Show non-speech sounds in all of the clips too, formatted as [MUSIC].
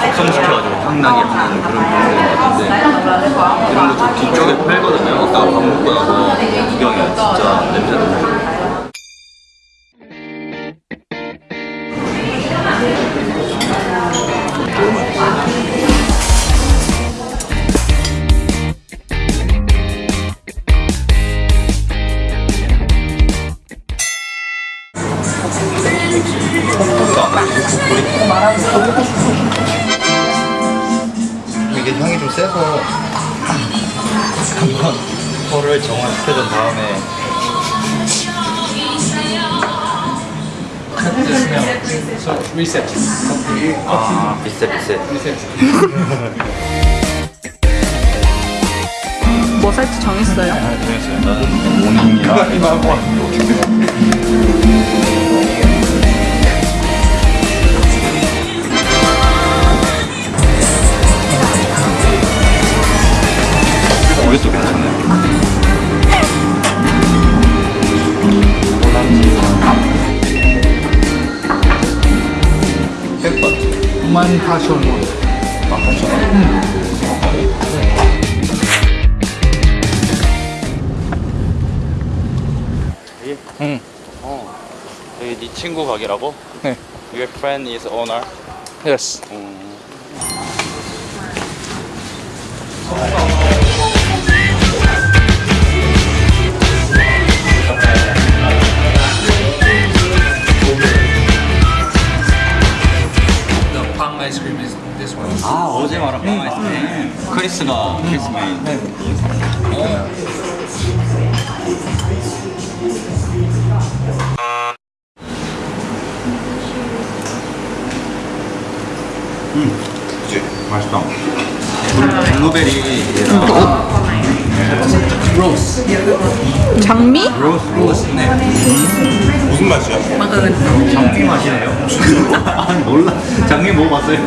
숙성시켜가지고 향나게 하는 그런 부분인 것 같은데 이런 거 저 뒤쪽에 팔거든요. 아까 밥 먹고 나서 구경해 진짜 냄새 너무 이게 향이 좀 세서 한번 혀를 정화시켜준 다음에 reset. 아 비슷해 Reset. 뭐 살지 정했어요? 정했어요 나는 모닝이랑 이것도 괜찮네 햇밭 Man passion one. 아 괜찮아 응. 어. 여기 네 친구 가게라고? 네. Your friend is owner? Yes. 음. Cream is this one. 아 어제. 말한 빵 아이스크림 크리스가 크리스 메인 음 그치? 맛있다. 블루베리랑 Rose. 장미? 로스 로스 네 무슨 맛이야? 장미 맛이네요 [LAUGHS] 아니 몰라 장미 먹어봤어요?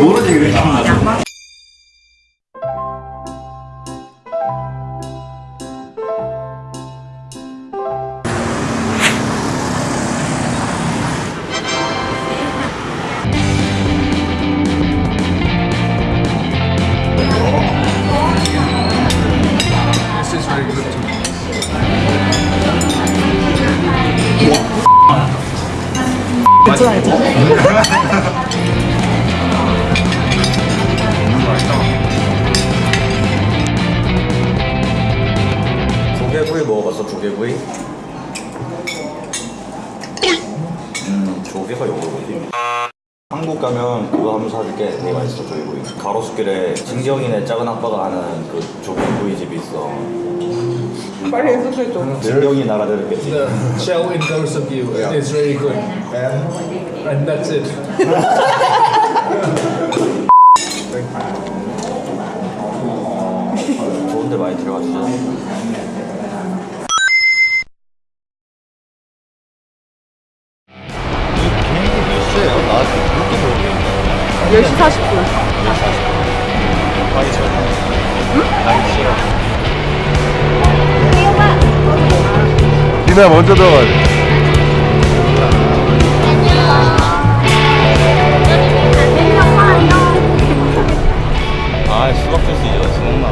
모르지 그래 괜찮아요. [LAUGHS] 조개구이 먹어봤어 조개구이? 음 조개가 요거지 한국 가면 그거 한번 사줄게. 되게 맛있어 조개구이. 가로수길에 진경이네 작은 아빠가 하는 그 조개구이 집이 있어 빨리 해주세요. 진경이 나라 들었겠지 The shell in Garusuki is very good. And that's it. [LAUGHS] 좋은데 많이 시에요? 나 그렇게 모르겠네 10시 40분. 많이 응? 많이 싫어 니네 먼저 들어가야 돼. 아 수박 주스 이제 먹나